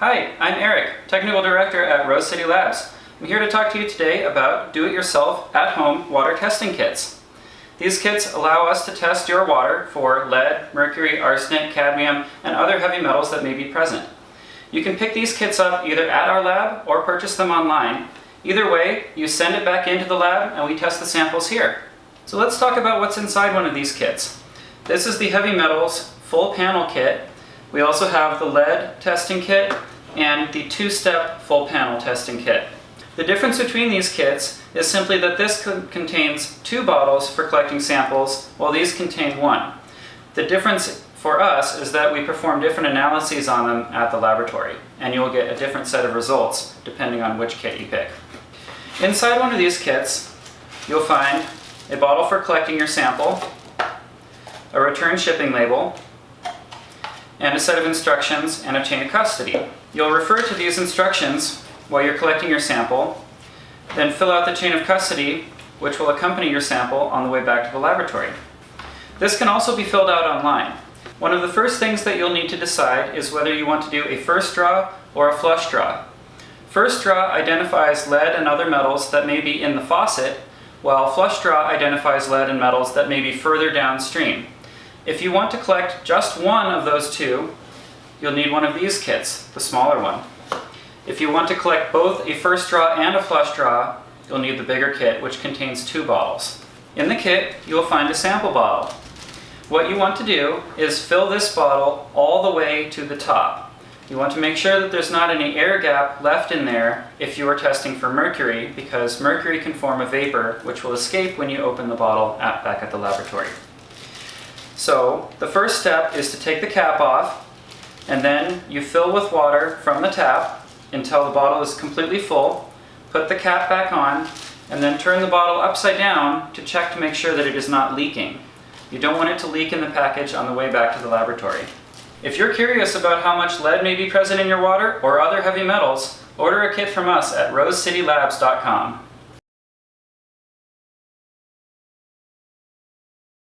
Hi, I'm Eric, Technical Director at Rose City Labs. I'm here to talk to you today about do-it-yourself at-home water testing kits. These kits allow us to test your water for lead, mercury, arsenic, cadmium, and other heavy metals that may be present. You can pick these kits up either at our lab or purchase them online. Either way, you send it back into the lab and we test the samples here. So let's talk about what's inside one of these kits. This is the heavy metals full panel kit. We also have the lead testing kit and the two-step full panel testing kit. The difference between these kits is simply that this contains two bottles for collecting samples, while these contain one. The difference for us is that we perform different analyses on them at the laboratory, and you'll get a different set of results depending on which kit you pick. Inside one of these kits, you'll find a bottle for collecting your sample, a return shipping label, and a set of instructions and a chain of custody. You'll refer to these instructions while you're collecting your sample, then fill out the chain of custody which will accompany your sample on the way back to the laboratory. This can also be filled out online. One of the first things that you'll need to decide is whether you want to do a first draw or a flush draw. First draw identifies lead and other metals that may be in the faucet, while flush draw identifies lead and metals that may be further downstream. If you want to collect just one of those two, you'll need one of these kits, the smaller one. If you want to collect both a first draw and a flush draw, you'll need the bigger kit, which contains two bottles. In the kit, you'll find a sample bottle. What you want to do is fill this bottle all the way to the top. You want to make sure that there's not any air gap left in there if you are testing for mercury, because mercury can form a vapor which will escape when you open the bottle at, back at the laboratory. So the first step is to take the cap off and then you fill with water from the tap until the bottle is completely full. Put the cap back on and then turn the bottle upside down to check to make sure that it is not leaking. You don't want it to leak in the package on the way back to the laboratory. If you're curious about how much lead may be present in your water or other heavy metals, order a kit from us at rosecitylabs.com.